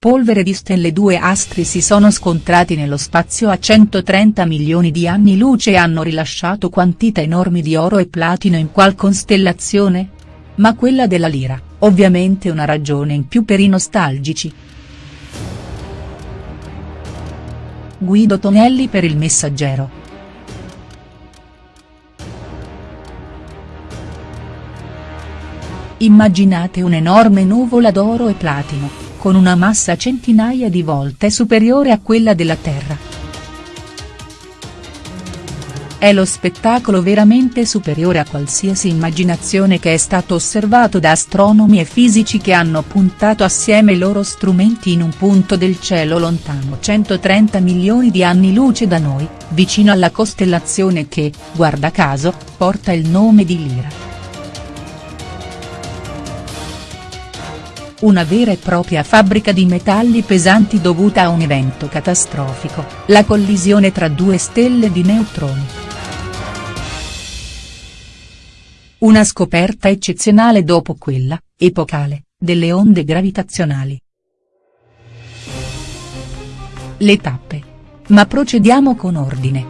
polvere di stelle due astri si sono scontrati nello spazio a 130 milioni di anni luce e hanno rilasciato quantità enormi di oro e platino in qual costellazione? Ma quella della Lira, ovviamente una ragione in più per i nostalgici. Guido Tonelli per il Messaggero. Immaginate un'enorme nuvola d'oro e platino con una massa centinaia di volte superiore a quella della Terra. È lo spettacolo veramente superiore a qualsiasi immaginazione che è stato osservato da astronomi e fisici che hanno puntato assieme i loro strumenti in un punto del cielo lontano 130 milioni di anni luce da noi, vicino alla costellazione che, guarda caso, porta il nome di Lira. Una vera e propria fabbrica di metalli pesanti dovuta a un evento catastrofico, la collisione tra due stelle di neutroni. Una scoperta eccezionale dopo quella, epocale, delle onde gravitazionali. Le tappe. Ma procediamo con ordine.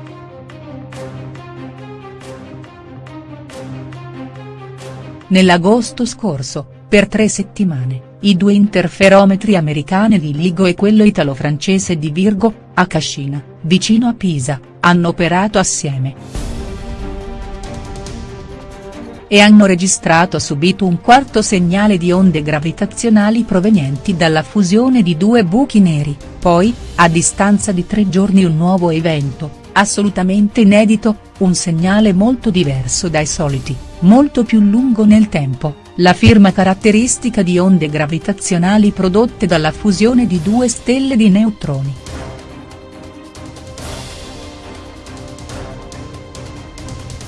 Nell'agosto scorso, per tre settimane, i due interferometri americani di LIGO e quello italo-francese di Virgo, a Cascina, vicino a Pisa, hanno operato assieme. E hanno registrato subito un quarto segnale di onde gravitazionali provenienti dalla fusione di due buchi neri, poi, a distanza di tre giorni un nuovo evento, assolutamente inedito, un segnale molto diverso dai soliti, molto più lungo nel tempo la firma caratteristica di onde gravitazionali prodotte dalla fusione di due stelle di neutroni.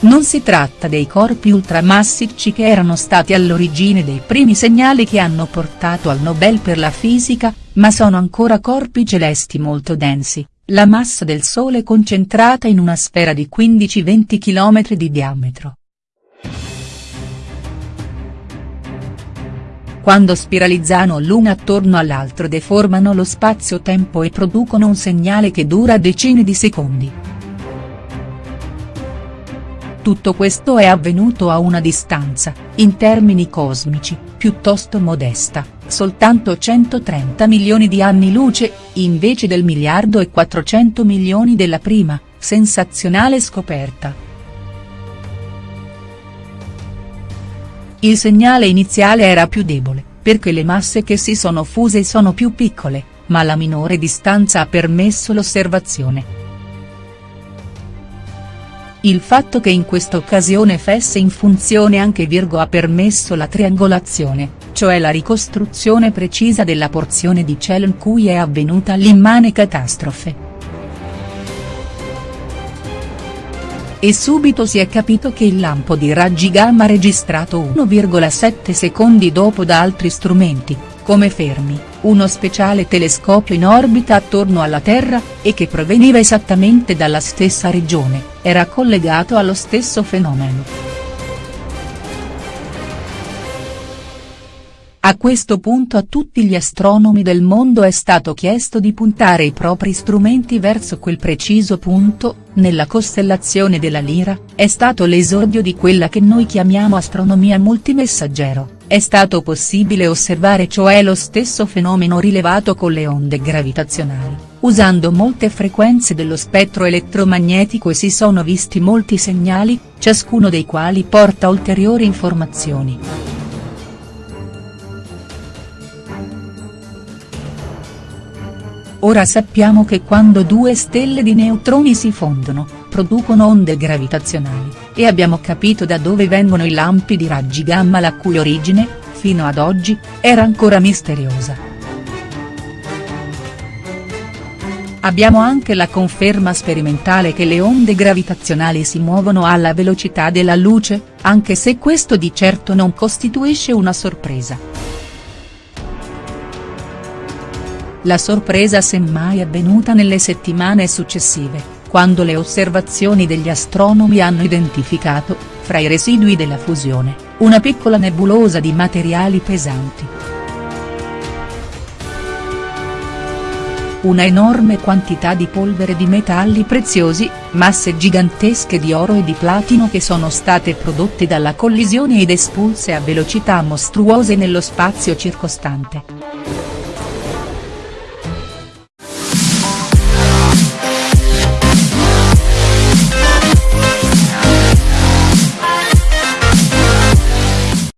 Non si tratta dei corpi ultramassicci che erano stati all'origine dei primi segnali che hanno portato al Nobel per la fisica, ma sono ancora corpi celesti molto densi, la massa del Sole concentrata in una sfera di 15-20 km di diametro. Quando spiralizzano l'uno attorno all'altro deformano lo spazio-tempo e producono un segnale che dura decine di secondi. Tutto questo è avvenuto a una distanza, in termini cosmici, piuttosto modesta, soltanto 130 milioni di anni luce, invece del miliardo e 400 milioni della prima, sensazionale scoperta. Il segnale iniziale era più debole, perché le masse che si sono fuse sono più piccole, ma la minore distanza ha permesso l'osservazione. Il fatto che in questa occasione fesse in funzione anche Virgo ha permesso la triangolazione, cioè la ricostruzione precisa della porzione di cielo in cui è avvenuta l'immane catastrofe. E subito si è capito che il lampo di raggi gamma registrato 1,7 secondi dopo da altri strumenti, come Fermi, uno speciale telescopio in orbita attorno alla Terra, e che proveniva esattamente dalla stessa regione, era collegato allo stesso fenomeno. A questo punto a tutti gli astronomi del mondo è stato chiesto di puntare i propri strumenti verso quel preciso punto, nella costellazione della Lira, è stato l'esordio di quella che noi chiamiamo astronomia multimessaggero, è stato possibile osservare cioè lo stesso fenomeno rilevato con le onde gravitazionali, usando molte frequenze dello spettro elettromagnetico e si sono visti molti segnali, ciascuno dei quali porta ulteriori informazioni. Ora sappiamo che quando due stelle di neutroni si fondono, producono onde gravitazionali, e abbiamo capito da dove vengono i lampi di raggi gamma la cui origine, fino ad oggi, era ancora misteriosa. Abbiamo anche la conferma sperimentale che le onde gravitazionali si muovono alla velocità della luce, anche se questo di certo non costituisce una sorpresa. La sorpresa semmai avvenuta nelle settimane successive, quando le osservazioni degli astronomi hanno identificato, fra i residui della fusione, una piccola nebulosa di materiali pesanti. una enorme quantità di polvere di metalli preziosi, masse gigantesche di oro e di platino che sono state prodotte dalla collisione ed espulse a velocità mostruose nello spazio circostante.